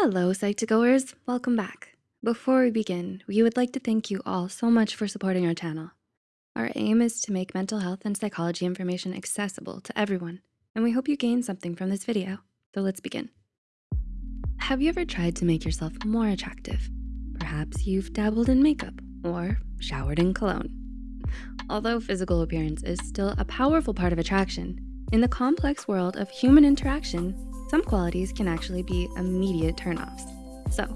Hello, Psych2Goers, welcome back. Before we begin, we would like to thank you all so much for supporting our channel. Our aim is to make mental health and psychology information accessible to everyone, and we hope you gain something from this video. So let's begin. Have you ever tried to make yourself more attractive? Perhaps you've dabbled in makeup or showered in cologne. Although physical appearance is still a powerful part of attraction, in the complex world of human interaction, some qualities can actually be immediate turnoffs. So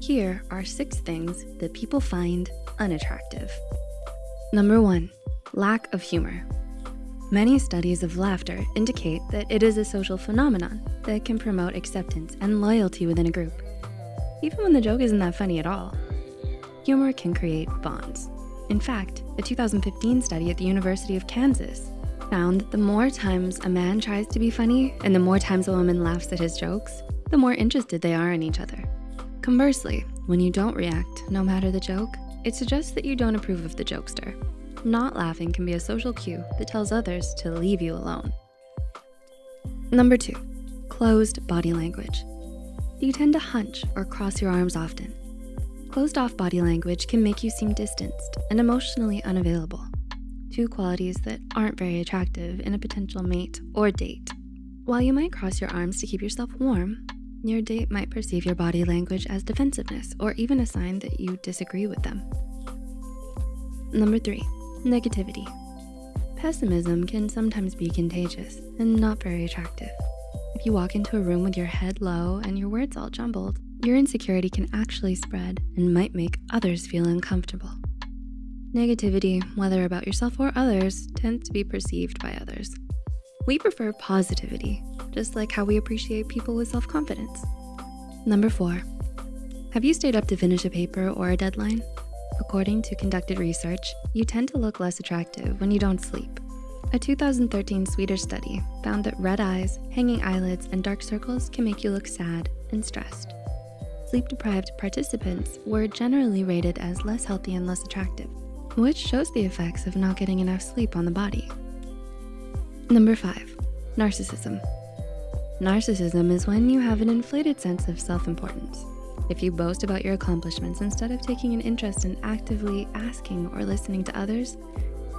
here are six things that people find unattractive. Number one, lack of humor. Many studies of laughter indicate that it is a social phenomenon that can promote acceptance and loyalty within a group, even when the joke isn't that funny at all. Humor can create bonds. In fact, a 2015 study at the University of Kansas found that the more times a man tries to be funny and the more times a woman laughs at his jokes, the more interested they are in each other. Conversely, when you don't react, no matter the joke, it suggests that you don't approve of the jokester. Not laughing can be a social cue that tells others to leave you alone. Number two, closed body language. You tend to hunch or cross your arms often? Closed off body language can make you seem distanced and emotionally unavailable two qualities that aren't very attractive in a potential mate or date. While you might cross your arms to keep yourself warm, your date might perceive your body language as defensiveness or even a sign that you disagree with them. Number three, negativity. Pessimism can sometimes be contagious and not very attractive. If you walk into a room with your head low and your words all jumbled, your insecurity can actually spread and might make others feel uncomfortable. Negativity, whether about yourself or others, tends to be perceived by others. We prefer positivity, just like how we appreciate people with self-confidence. Number four, have you stayed up to finish a paper or a deadline? According to conducted research, you tend to look less attractive when you don't sleep. A 2013 Swedish study found that red eyes, hanging eyelids, and dark circles can make you look sad and stressed. Sleep-deprived participants were generally rated as less healthy and less attractive which shows the effects of not getting enough sleep on the body. Number five, narcissism. Narcissism is when you have an inflated sense of self-importance. If you boast about your accomplishments instead of taking an interest in actively asking or listening to others,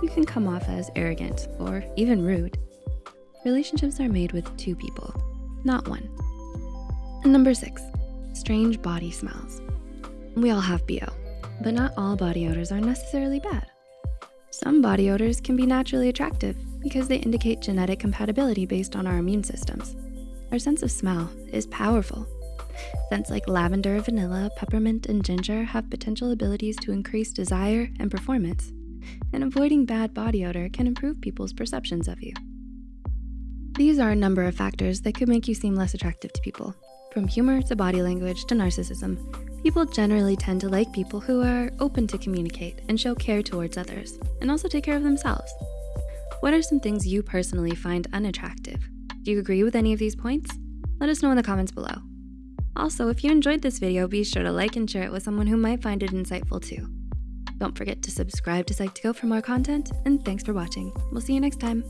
you can come off as arrogant or even rude. Relationships are made with two people, not one. And number six, strange body smells. We all have BO, but not all body odors are necessarily bad. Some body odors can be naturally attractive because they indicate genetic compatibility based on our immune systems. Our sense of smell is powerful. Scents like lavender, vanilla, peppermint, and ginger have potential abilities to increase desire and performance, and avoiding bad body odor can improve people's perceptions of you. These are a number of factors that could make you seem less attractive to people, from humor to body language to narcissism, People generally tend to like people who are open to communicate and show care towards others, and also take care of themselves. What are some things you personally find unattractive? Do you agree with any of these points? Let us know in the comments below. Also, if you enjoyed this video, be sure to like and share it with someone who might find it insightful too. Don't forget to subscribe to Psych2Go for more content, and thanks for watching. We'll see you next time.